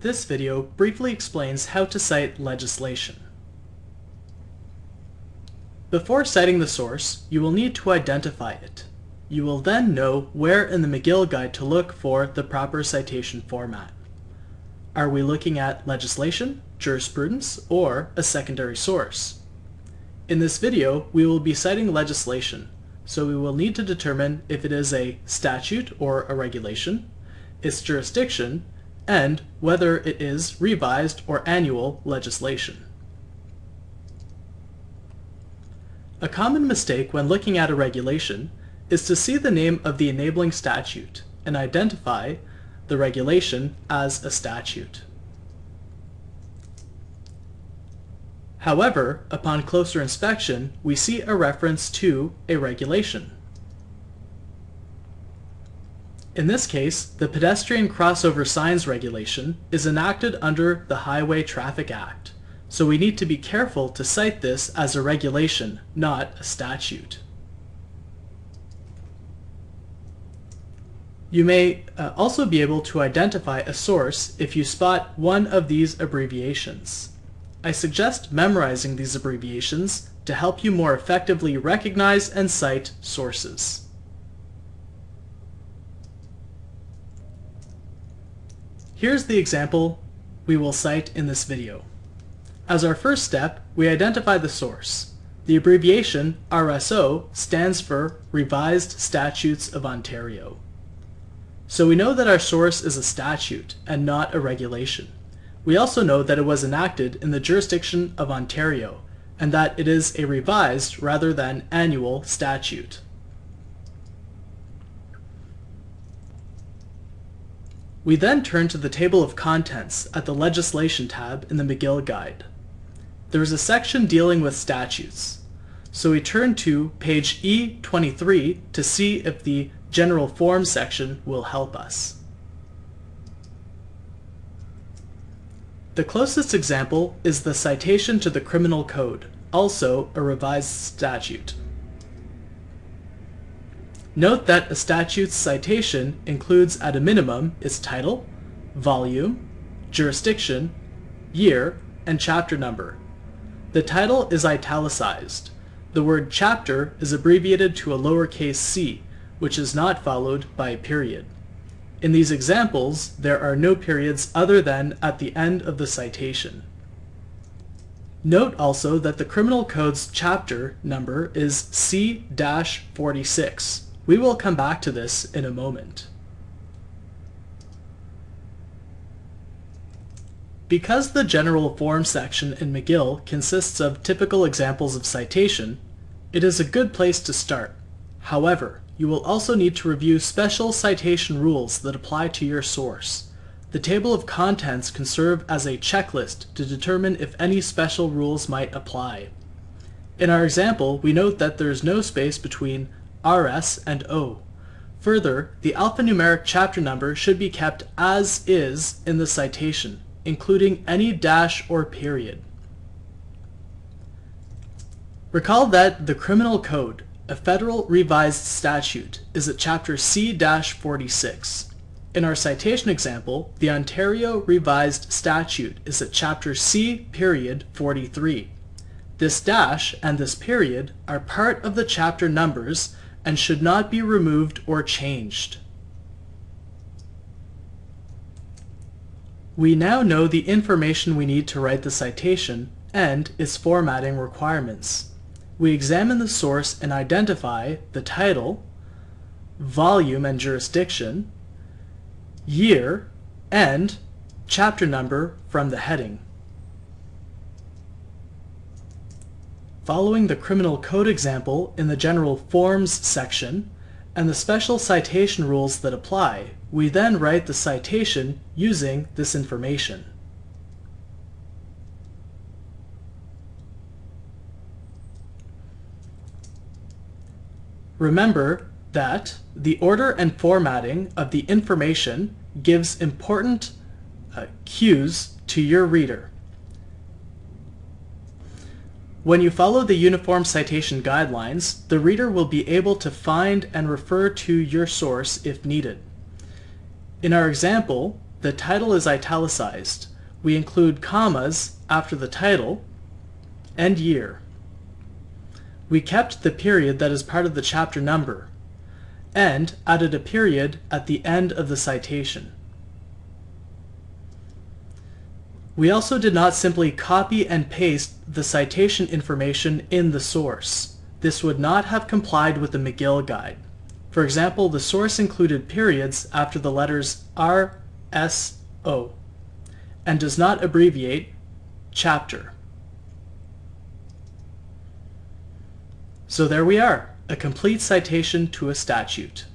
This video briefly explains how to cite legislation. Before citing the source, you will need to identify it. You will then know where in the McGill Guide to look for the proper citation format. Are we looking at legislation, jurisprudence, or a secondary source? In this video, we will be citing legislation, so we will need to determine if it is a statute or a regulation, its jurisdiction, and whether it is revised or annual legislation. A common mistake when looking at a regulation is to see the name of the enabling statute and identify the regulation as a statute. However, upon closer inspection, we see a reference to a regulation. In this case, the Pedestrian Crossover Signs Regulation is enacted under the Highway Traffic Act, so we need to be careful to cite this as a regulation, not a statute. You may uh, also be able to identify a source if you spot one of these abbreviations. I suggest memorizing these abbreviations to help you more effectively recognize and cite sources. Here's the example we will cite in this video. As our first step, we identify the source. The abbreviation RSO stands for Revised Statutes of Ontario. So we know that our source is a statute and not a regulation. We also know that it was enacted in the jurisdiction of Ontario, and that it is a revised rather than annual statute. We then turn to the table of contents at the Legislation tab in the McGill Guide. There is a section dealing with statutes, so we turn to page E23 to see if the General Form section will help us. The closest example is the citation to the Criminal Code, also a revised statute. Note that a statute's citation includes at a minimum its title, volume, jurisdiction, year, and chapter number. The title is italicized. The word chapter is abbreviated to a lowercase c, which is not followed by a period. In these examples, there are no periods other than at the end of the citation. Note also that the Criminal Code's chapter number is C-46. We will come back to this in a moment. Because the General Form section in McGill consists of typical examples of citation, it is a good place to start. However, you will also need to review special citation rules that apply to your source. The table of contents can serve as a checklist to determine if any special rules might apply. In our example, we note that there is no space between RS and O. Further, the alphanumeric chapter number should be kept as is in the citation, including any dash or period. Recall that the Criminal Code a federal revised statute is at Chapter C-46. In our citation example, the Ontario Revised Statute is at Chapter C period 43. This dash and this period are part of the chapter numbers and should not be removed or changed. We now know the information we need to write the citation and its formatting requirements we examine the source and identify the title, volume and jurisdiction, year, and chapter number from the heading. Following the Criminal Code example in the General Forms section and the special citation rules that apply, we then write the citation using this information. Remember that the order and formatting of the information gives important uh, cues to your reader. When you follow the Uniform Citation Guidelines, the reader will be able to find and refer to your source if needed. In our example, the title is italicized. We include commas after the title and year. We kept the period that is part of the chapter number and added a period at the end of the citation. We also did not simply copy and paste the citation information in the source. This would not have complied with the McGill guide. For example, the source included periods after the letters R, S, O, and does not abbreviate chapter. So there we are, a complete citation to a statute.